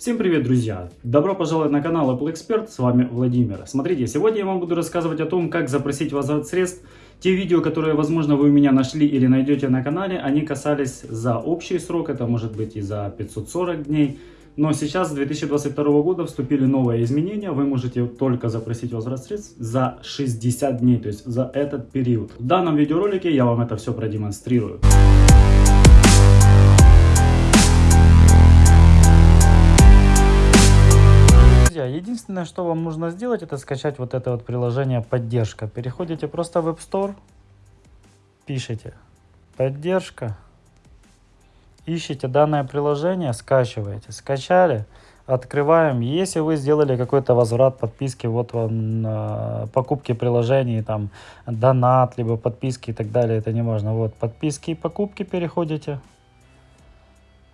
Всем привет, друзья! Добро пожаловать на канал Apple Expert, с вами Владимир. Смотрите, сегодня я вам буду рассказывать о том, как запросить возврат средств. Те видео, которые, возможно, вы у меня нашли или найдете на канале, они касались за общий срок, это может быть и за 540 дней. Но сейчас, с 2022 года, вступили новые изменения. Вы можете только запросить возврат средств за 60 дней, то есть за этот период. В данном видеоролике я вам это все продемонстрирую. Единственное, что вам нужно сделать, это скачать вот это вот приложение «Поддержка». Переходите просто в App Store, пишите «Поддержка», ищите данное приложение, скачиваете. Скачали, открываем. Если вы сделали какой-то возврат подписки, вот вам э, покупки приложений, там донат, либо подписки и так далее, это не важно. Вот подписки и покупки переходите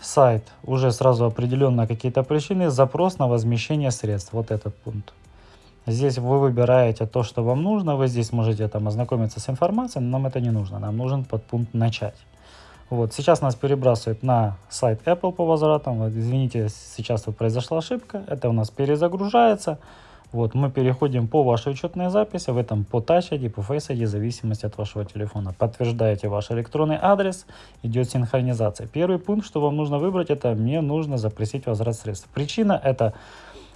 сайт уже сразу определенно какие-то причины, запрос на возмещение средств, вот этот пункт. Здесь вы выбираете то, что вам нужно, вы здесь можете там ознакомиться с информацией, но нам это не нужно, нам нужен подпункт «Начать». Вот, сейчас нас перебрасывает на сайт Apple по возвратам, вот, извините, сейчас тут произошла ошибка, это у нас перезагружается, вот, мы переходим по вашей учетной записи, в этом по Touch ID, по Face ID, в зависимости от вашего телефона. Подтверждаете ваш электронный адрес, идет синхронизация. Первый пункт, что вам нужно выбрать, это мне нужно запросить возврат средств. Причина это,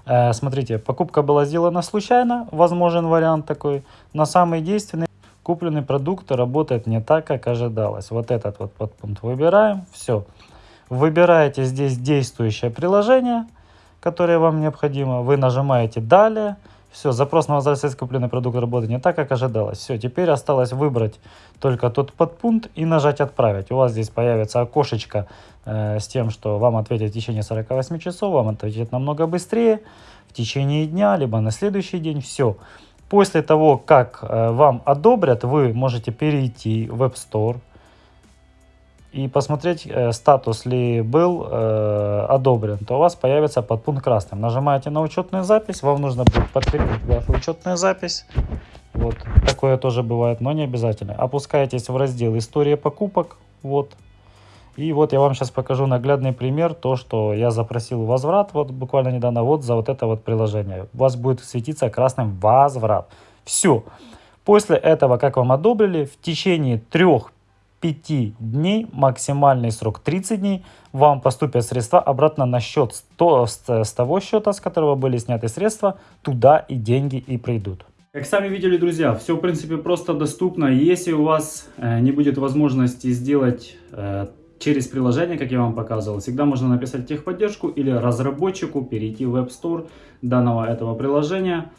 э, смотрите, покупка была сделана случайно, возможен вариант такой, но самый действенный, купленный продукт работает не так, как ожидалось. Вот этот вот подпункт выбираем, все. Выбираете здесь действующее приложение – которое вам необходимо. Вы нажимаете «Далее». Все, запрос на возврат купленный продукт работает не так, как ожидалось. Все, теперь осталось выбрать только тот подпункт и нажать «Отправить». У вас здесь появится окошечко э, с тем, что вам ответят в течение 48 часов, вам ответят намного быстрее, в течение дня, либо на следующий день. Все. После того, как э, вам одобрят, вы можете перейти в App Store, и посмотреть э, статус ли был э, одобрен, то у вас появится подпункт красным. Нажимаете на учетную запись, вам нужно будет подкрепить вашу учетную запись. Вот, такое тоже бывает, но не обязательно. Опускаетесь в раздел «История покупок», вот. И вот я вам сейчас покажу наглядный пример, то, что я запросил возврат, вот буквально недавно, вот за вот это вот приложение. У вас будет светиться красным «Возврат». Все. После этого, как вам одобрили, в течение трех 5 дней, максимальный срок 30 дней, вам поступят средства обратно на счет то, с, с того счета, с которого были сняты средства, туда и деньги и придут. Как сами видели, друзья, все в принципе просто доступно. Если у вас э, не будет возможности сделать э, через приложение, как я вам показывал, всегда можно написать техподдержку или разработчику, перейти в App Store данного этого приложения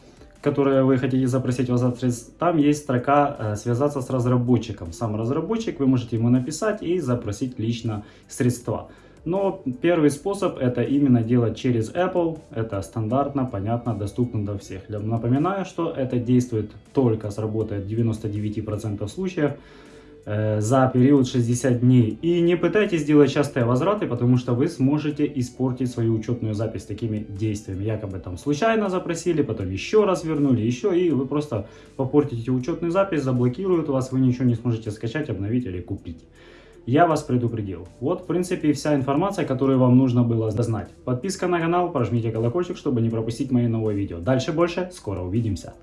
которое вы хотите запросить возврат средств, там есть строка э, «Связаться с разработчиком». Сам разработчик, вы можете ему написать и запросить лично средства. Но первый способ это именно делать через Apple. Это стандартно, понятно, доступно для всех. Напоминаю, что это действует только, сработает в 99% случаев. За период 60 дней. И не пытайтесь делать частые возвраты, потому что вы сможете испортить свою учетную запись такими действиями. Якобы там случайно запросили, потом еще раз вернули, еще, и вы просто попортите учетную запись, заблокируют вас, вы ничего не сможете скачать, обновить или купить. Я вас предупредил. Вот, в принципе, вся информация, которую вам нужно было знать. Подписка на канал, прожмите колокольчик, чтобы не пропустить мои новые видео. Дальше больше, скоро увидимся.